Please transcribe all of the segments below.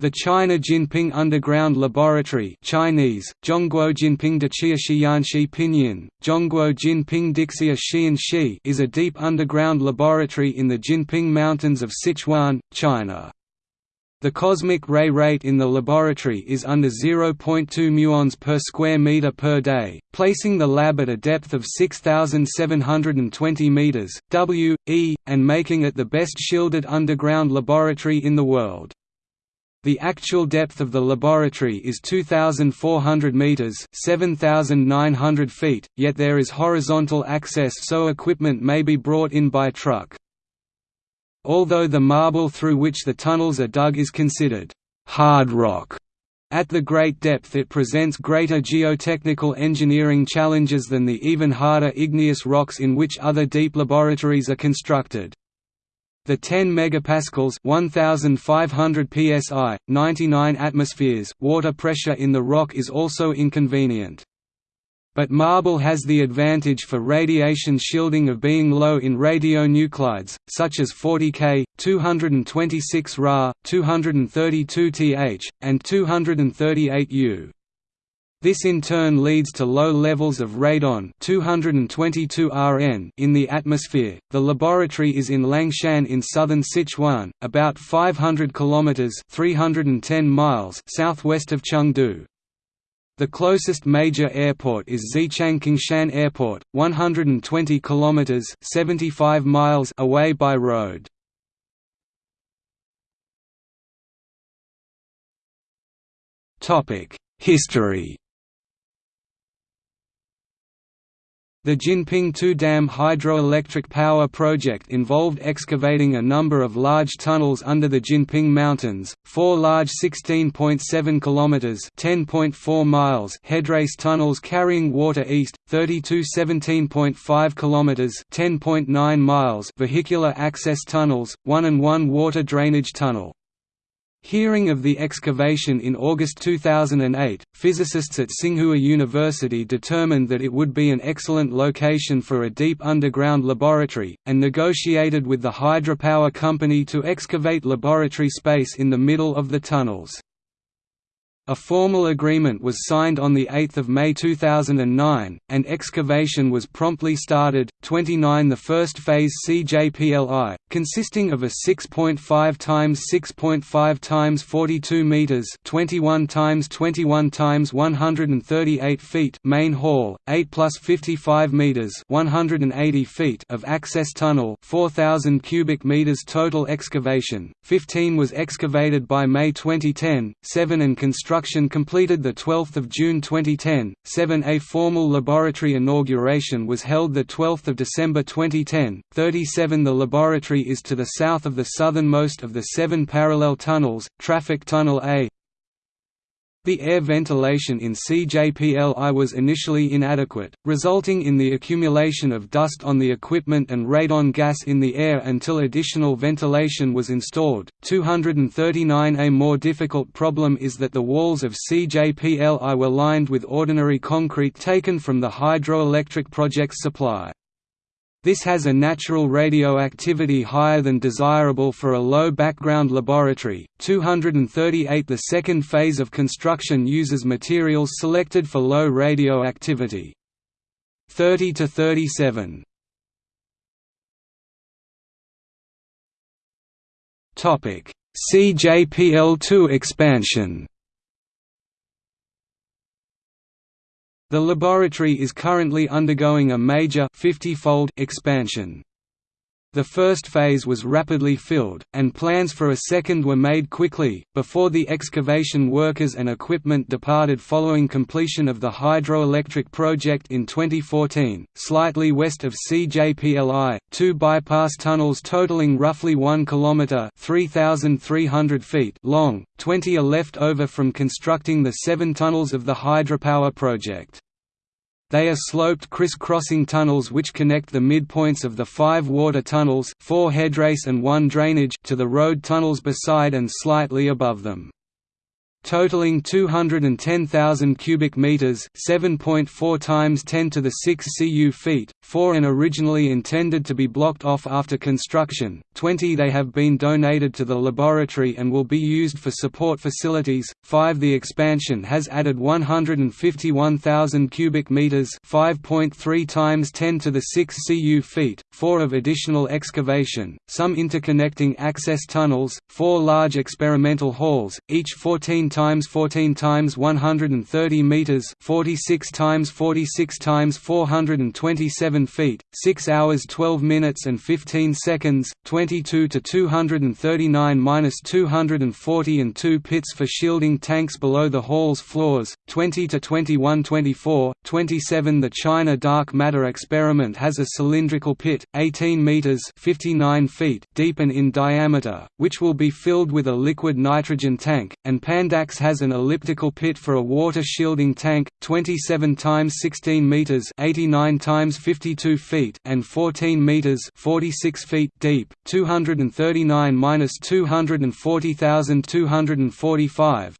The China Jinping Underground Laboratory Chinese, Zhongguo Jinping Pinyin, Zhongguo Jinping Dixia Xianxi is a deep underground laboratory in the Jinping Mountains of Sichuan, China. The cosmic ray rate in the laboratory is under 0.2 muons per square meter per day, placing the lab at a depth of 6,720 meters (w, e), and making it the best shielded underground laboratory in the world. The actual depth of the laboratory is 2,400 meters (7,900 feet), yet there is horizontal access so equipment may be brought in by truck. Although the marble through which the tunnels are dug is considered hard rock, at the great depth it presents greater geotechnical engineering challenges than the even harder igneous rocks in which other deep laboratories are constructed. The 10 megapascals 1500 psi, 99 atmospheres water pressure in the rock is also inconvenient. But marble has the advantage for radiation shielding of being low in radionuclides, such as 40 K, 226 Ra, 232 Th, and 238 U. This in turn leads to low levels of radon 222 Rn in the atmosphere. The laboratory is in Liangshan in southern Sichuan, about 500 kilometers (310 miles) southwest of Chengdu. The closest major airport is Xichang Airport, 120 kilometers (75 miles) away by road. Topic: History The Jinping Two Dam hydroelectric power project involved excavating a number of large tunnels under the Jinping Mountains, four large 16.7 km (10.4 miles) headrace tunnels carrying water east, 32 17.5 km (10.9 miles) vehicular access tunnels, one and one water drainage tunnel. Hearing of the excavation in August 2008, physicists at Tsinghua University determined that it would be an excellent location for a deep underground laboratory, and negotiated with the hydropower company to excavate laboratory space in the middle of the tunnels. A formal agreement was signed on 8 May 2009, and excavation was promptly started. 29 The first phase CJPLI, consisting of a 6.5 x 6.5 x 42 meters (21 x 21 x 138 feet) main hall, 8 plus 55 meters (180 feet) of access tunnel, 4000 cubic meters total excavation. 15 was excavated by May 2010, 7 and constructed construction completed 12 June 2010, 7 A formal laboratory inauguration was held 12 December 2010, 37 The laboratory is to the south of the southernmost of the seven parallel tunnels, Traffic Tunnel A, the air ventilation in CJPLI was initially inadequate, resulting in the accumulation of dust on the equipment and radon gas in the air until additional ventilation was installed. 239 A more difficult problem is that the walls of CJPLI were lined with ordinary concrete taken from the hydroelectric project's supply. This has a natural radioactivity higher than desirable for a low background laboratory. 238 The second phase of construction uses materials selected for low radioactivity. 30 to 37. Topic: CJPL2 expansion. The laboratory is currently undergoing a major 50-fold expansion. The first phase was rapidly filled, and plans for a second were made quickly, before the excavation workers and equipment departed following completion of the hydroelectric project in 2014. Slightly west of CJPLI, two bypass tunnels totaling roughly 1 km (3,300 feet) long, 20 are left over from constructing the seven tunnels of the hydropower project. They are sloped criss-crossing tunnels which connect the midpoints of the five water tunnels four headrace and one drainage to the road tunnels beside and slightly above them. Totaling 210,000 cubic meters, 7.4 times 10 to the 6 cu feet. 4 and originally intended to be blocked off after construction. 20 they have been donated to the laboratory and will be used for support facilities. 5 the expansion has added 151,000 cubic meters, 5.3 times 10 to the 6 cu feet. 4 of additional excavation, some interconnecting access tunnels, 4 large experimental halls, each 14 times 14 times 130 meters, 46 times 46 times 427 feet, 6 hours 12 minutes and 15 seconds, 22 to 239 minus 240 and 2 pits for shielding tanks below the hall's floors, 20 to 2124, 27 The China dark matter experiment has a cylindrical pit, 18 meters 59 feet deep and in diameter, which will be filled with a liquid nitrogen tank, and Panda Dax has an elliptical pit for a water shielding tank, 27 times 16 meters, 89 times 52 feet, and 14 meters, 46 feet deep, 239 minus 240,245.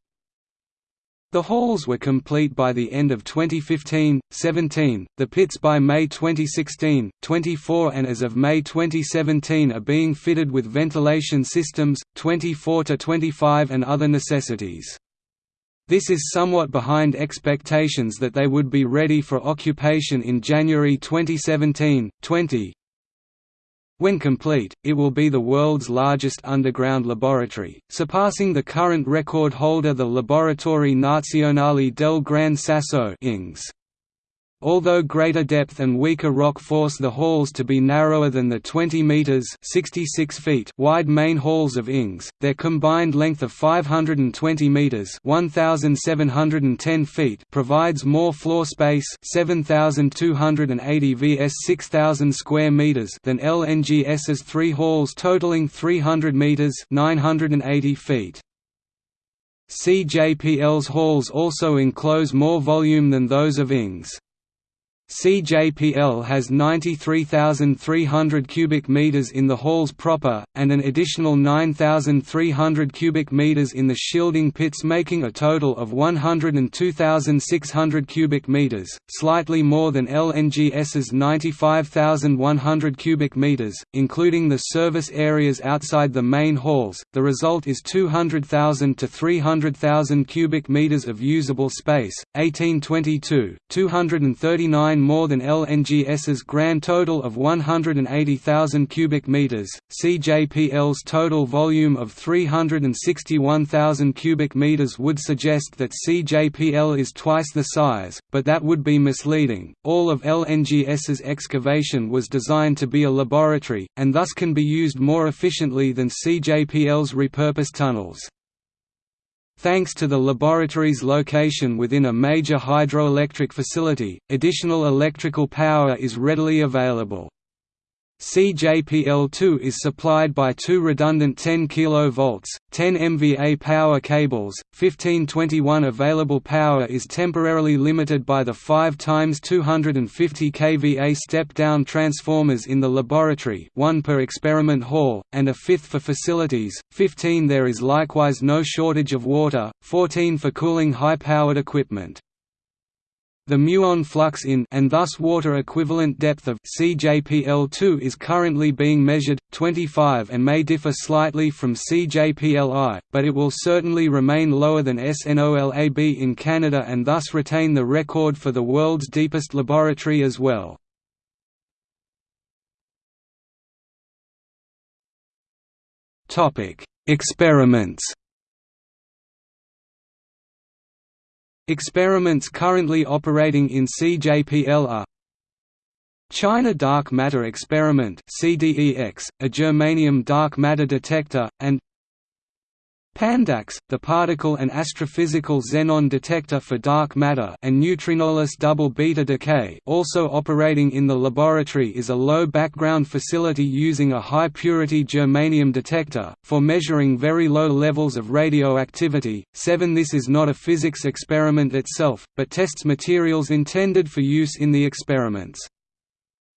The halls were complete by the end of 2015, 17, the pits by May 2016, 24 and as of May 2017 are being fitted with ventilation systems, 24 to 25 and other necessities. This is somewhat behind expectations that they would be ready for occupation in January 2017, 20, when complete, it will be the world's largest underground laboratory, surpassing the current record holder the Laboratory Nazionale del Gran Sasso LNGS. Although greater depth and weaker rock force the halls to be narrower than the 20 meters (66 feet) wide main halls of LNGS, their combined length of 520 meters (1710 feet) provides more floor space (7280 vs 6000 square meters) than LNGS's three halls totaling 300 meters (980 feet). CJPL's halls also enclose more volume than those of LNGS. CJPL has 93,300 cubic meters in the halls proper, and an additional 9,300 cubic meters in the shielding pits making a total of 102,600 cubic meters, slightly more than LNGS's 95,100 cubic meters, including the service areas outside the main halls. The result is 200,000 to 300,000 cubic meters of usable space. 1822, 239 more than LNGS's grand total of 180,000 cubic meters. CJPL's total volume of 361,000 cubic meters would suggest that CJPL is twice the size, but that would be misleading. All of LNGS's excavation was designed to be a laboratory, and thus can be used more efficiently than CJPL's repurposed tunnels. Thanks to the laboratory's location within a major hydroelectric facility, additional electrical power is readily available. CJPL2 is supplied by two redundant 10 kV, 10 MVA power cables. 1521 available power is temporarily limited by the 5 times 250 kVA step-down transformers in the laboratory, one per experiment hall, and a fifth for facilities. 15 There is likewise no shortage of water. 14 for cooling high-powered equipment. The muon flux in and thus water equivalent depth of CJPL2 is currently being measured 25 and may differ slightly from CJPLI, but it will certainly remain lower than SNOLAB in Canada and thus retain the record for the world's deepest laboratory as well. Topic: Experiments Experiments currently operating in CJPL are China Dark Matter Experiment CDEX, a germanium dark matter detector, and PandaX, the particle and astrophysical xenon detector for dark matter and neutrinoless double beta decay also operating in the laboratory is a low background facility using a high-purity germanium detector, for measuring very low levels of radioactivity. 7 This is not a physics experiment itself, but tests materials intended for use in the experiments.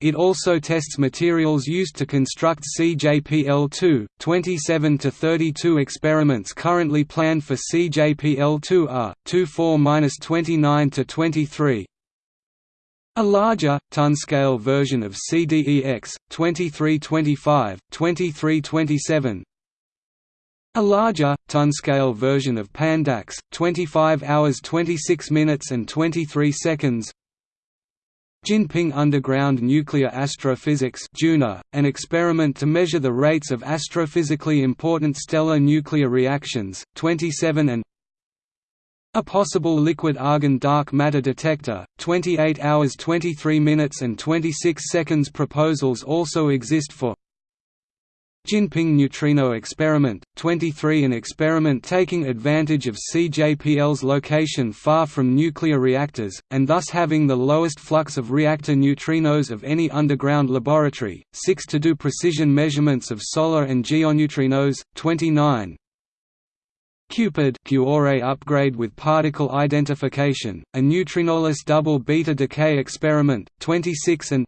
It also tests materials used to construct CJPL-2. 27 to 32 experiments currently planned for CJPL-2 are 24-29 to 23. A larger, ton-scale version of CDEX, 2325, 2327 a larger, ton-scale version of PandaX, 25 hours 26 minutes and 23 seconds Jinping Underground Nuclear Astrophysics an experiment to measure the rates of astrophysically important stellar nuclear reactions, 27 and a possible liquid argon dark matter detector, 28 hours 23 minutes and 26 seconds proposals also exist for Jinping Neutrino Experiment, 23 An experiment taking advantage of CJPL's location far from nuclear reactors, and thus having the lowest flux of reactor neutrinos of any underground laboratory, 6 to do precision measurements of solar and geoneutrinos, 29 Cupid upgrade with particle identification, a neutrinoless double beta decay experiment, 26 and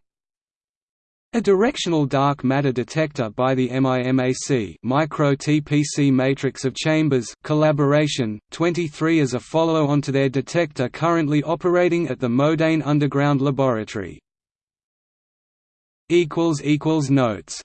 a directional dark matter detector by the MIMAC Micro TPC Matrix of Chambers collaboration, 23 as a follow-on to their detector currently operating at the Modane Underground Laboratory. Notes